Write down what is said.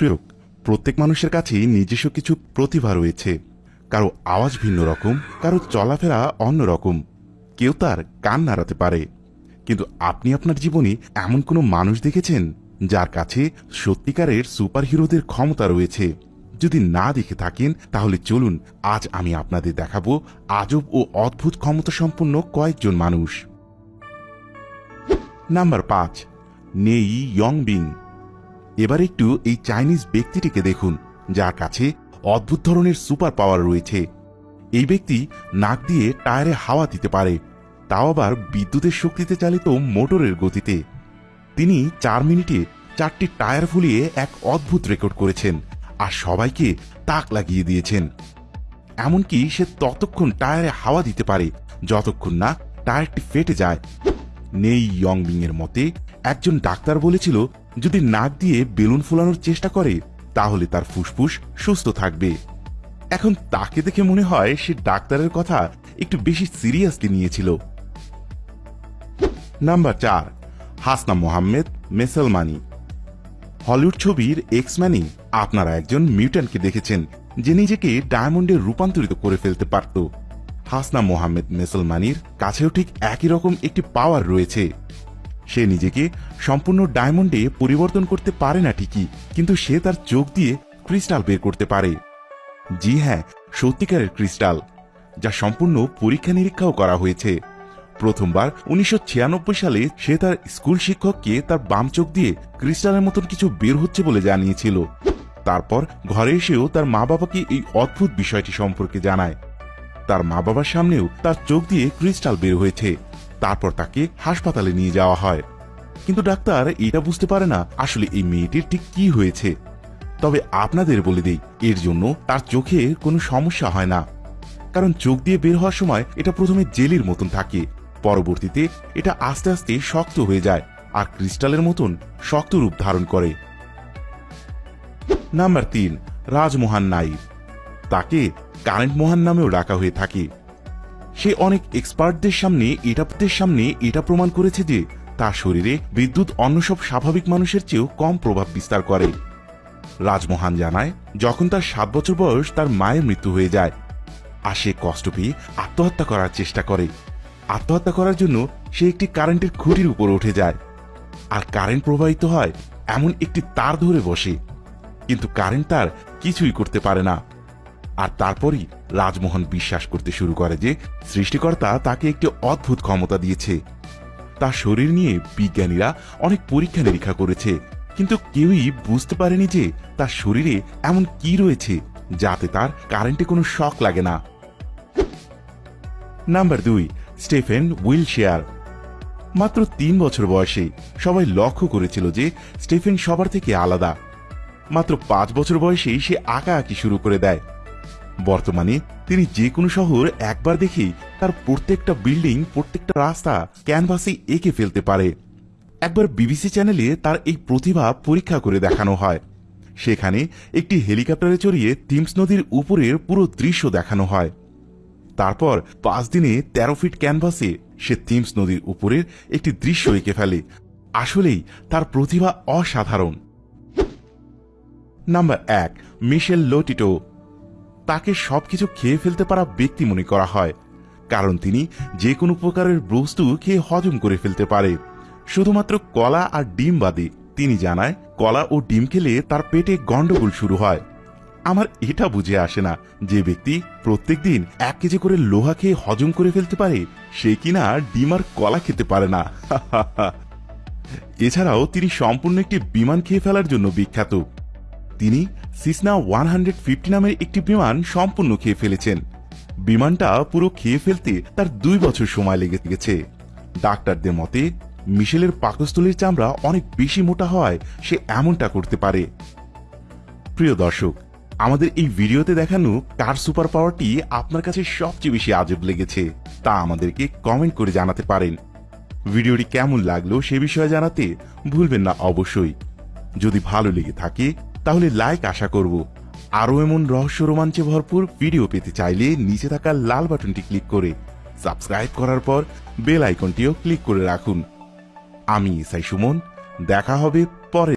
প্রিয় প্রত্যেক মানুষের কাছেই নিজস্ব কিছু প্রতিভা রয়েছে। কারও আওয়াজ ভিন্ন রকম, কারও চলাফেরা অন্য রকম। কেউ তার কান নাড়াতে পারে। কিন্তু আপনি আপনার জীবনে এমন কোনো মানুষ দেখেছেন, যার কাছে সত্যিকারের সুপারহিরোদের ক্ষমতা রয়েছে? যদি না দেখে থাকেন, তাহলে চলুন আজ আমি আপনাদের দেখাবো আজব ও অদ্ভুত ক্ষমতা সম্পন্ন কয়েকজন মানুষ। নাম্বার পাঁচ, নেই ইয়ং বিং এবার একটু এই চাইনিজ ব্যক্তিটিকে দেখুন, যার কাছে অদ্ভুত ধরনের সুপার পাওয়ার রয়েছে। এই ব্যক্তি নাক দিয়ে টায়ারে হাওয়া দিতে পারে, তাও আবার বিদ্যুতের শক্তিতে চালিত মোটরের গতিতে। তিনি চার মিনিটে চারটি টায়ার ফুলিয়ে এক অদ্ভুত রেকর্ড করেছেন আর সবাইকে তাক লাগিয়ে দিয়েছেন। এমনকি সে ততক্ষণ টায়ারে হাওয়া দিতে পারে, যতক্ষণ না টায়ারটি ফেটে যায়। নেই ইয়ংবিং এর মতে একজন ডাক্তার বলেছিল যদি নাক দিয়ে বেলুন ফোলানোর চেষ্টা করে, তাহলে তার ফুসফুস সুস্থ থাকবে। এখন তাকে দেখে মনে হয় সে ডাক্তারের কথা একটু বেশি সিরিয়াসলি নিয়েছিল। নাম্বার চার, হাসনা মোহাম্মেদ, মেসলমানি। হলিউড ছবির এক্সম্যানে আপনারা একজন মিউট্যান্টকে দেখেছেন, যে নিজেকে ডায়মন্ডে রূপান্তরিত করে ফেলতে পারত। হাসনা মোহাম্মেদ, মেসলমানির কাছেও ঠিক একই রকম একটি পাওয়ার রয়েছে। সে নিজেকে সম্পূর্ণ ডায়মন্ডে পরিবর্তন করতে পারে না ঠিকই, কিন্তু সে তার চোখ দিয়ে ক্রিস্টাল বের করতে পারে। জি হ্যাঁ সত্যিকারের ক্রিস্টাল, যা সম্পূর্ণ পরীক্ষা নিরীক্ষাও করা হয়েছে। প্রথমবার উনিশশো ছিয়ানব্বই সালে সে তার স্কুল শিক্ষককে তার বাম চোখ দিয়ে ক্রিস্টালের মতন কিছু বের হচ্ছে বলে জানিয়েছিল। তারপর ঘরে এসেও তার মা বাবাকে এই অদ্ভুত বিষয়টি সম্পর্কে জানায়। তার মা বাবার সামনেও তার চোখ দিয়ে ক্রিস্টাল বের হয়েছে। তারপর তাকে হাসপাতালে নিয়ে যাওয়া হয়। কিন্তু ডাক্তার এটা বুঝতে পারে না আসলে এই মেয়েটির ঠিক কি হয়েছে। তবে আপনাদের বলে দেই, এর জন্য তার চোখে কোনো সমস্যা হয় না। কারণ চোখ দিয়ে বের হওয়ার সময় এটা প্রথমে জেলির মতন থাকে, পরবর্তীতে এটা আস্তে আস্তে শক্ত হয়ে যায় আর ক্রিস্টালের মতন শক্ত রূপ ধারণ করে। নাম্বার তিন, রাজমোহন নাইর। তাকে কারেন্ট মোহন নামেও ডাকা হয়ে থাকে। সে অনেক এক্সপার্টদের সামনে এটাদের সামনে এটা প্রমাণ করেছে যে তার শরীরে বিদ্যুৎ অন্য সব স্বাভাবিক মানুষের চেয়েও কম প্রভাব বিস্তার করে। রাজমোহন জানায়, যখন তার সাত বছর বয়স, তার মায়ের মৃত্যু হয়ে যায়। আর সে কষ্ট পেয়ে আত্মহত্যা করার চেষ্টা করে। আত্মহত্যা করার জন্য সে একটি কারেন্টের খুঁটির উপর উঠে যায়। আর কারেন্ট প্রবাহিত হয় এমন একটি তার ধরে বসে। কিন্তু কারেন্ট তার কিছুই করতে পারে না। আর তারপরই রাজমোহন বিশ্বাস করতে শুরু করে যে সৃষ্টিকর্তা তাকে একটি অদ্ভুত ক্ষমতা দিয়েছে। তার শরীর নিয়ে বিজ্ঞানীরা অনেক পরীক্ষা নিরীক্ষা করেছে, কিন্তু কেউই বুঝতে পারেনি যে তার শরীরে এমন কি রয়েছে যাতে তার কারেন্টে কোনো শক লাগে না। নাম্বার দুই, স্টেফেন উইলশেয়ার। মাত্র তিন বছর বয়সে সবাই লক্ষ্য করেছিল যে স্টেফেন সবার থেকে আলাদা। মাত্র পাঁচ বছর বয়সেই সে আঁকা আঁকি শুরু করে দেয়। বর্তমানে তিনি যে কোনো শহর একবার দেখেই তার প্রত্যেকটা বিল্ডিং, প্রত্যেকটা রাস্তা ক্যানভাসে এঁকে ফেলতে পারে। একবার বিবিসি চ্যানেলে তার এই প্রতিভা পরীক্ষা করে দেখানো হয়। সেখানে একটি হেলিকপ্টারে চড়িয়ে টিমস নদীর উপরের পুরো দৃশ্য দেখানো হয়। তারপর পাঁচ দিনে তেরো ফিট ক্যানভাসে সে থিমস নদীর উপরের একটি দৃশ্য এঁকে ফেলে। আসলেই তার প্রতিভা অসাধারণ। নাম্বার এক, মিশেল লোটিটো। তাকে সবকিছু খেয়ে ফেলতে পারা ব্যক্তি মনে করা হয়, কারণ তিনি যে কোনো প্রকারের বস্তু খেয়ে হজম করে ফেলতে পারে। শুধুমাত্র কলা আর ডিম বাদে তিনি জানায়, কলা ও ডিম খেলে তার পেটে গন্ডগোল শুরু হয়। আমার এটা বুঝে আসে না যে ব্যক্তি প্রত্যেক দিন এক কেজি করে লোহা খেয়ে হজম করে ফেলতে পারে, সে কিনা ডিম আর কলা খেতে পারে না। এছাড়াও তিনি সম্পূর্ণ একটি বিমান খেয়ে ফেলার জন্য বিখ্যাত। তিনি সিসনা ওয়ান হান্ড্রেড নামের একটি বিমান সম্পূর্ণ খেয়ে ফেলেছেন। বিমানটা পুরো খেয়ে ফেলতে তার দুই বছর সময় লেগে গেছে ডাক্তারদের মতে, মিশেলের পাকস্থলীর চামড়া অনেক বেশি মোটা হয় সে এমনটা করতে পারে। প্রিয় দর্শক, আমাদের এই ভিডিওতে দেখানো কার সুপার পাওয়ারটি আপনার কাছে সবচেয়ে বেশি আজব লেগেছে, তা আমাদেরকে কমেন্ট করে জানাতে পারেন। ভিডিওটি কেমন লাগল সে বিষয়ে জানাতে ভুলবেন না অবশ্যই। যদি ভালো লেগে থাকে তাহলে লাইক আশা করব। আরও এমন রহস্য রোমাঞ্চে ভরপুর ভিডিও পেতে চাইলে নিচে থাকা লাল বাটনটি ক্লিক করে সাবস্ক্রাইব করার পর বেল আইকনটিও ক্লিক করে রাখুন। আমি ইসাই সুমন, দেখা হবে পরে।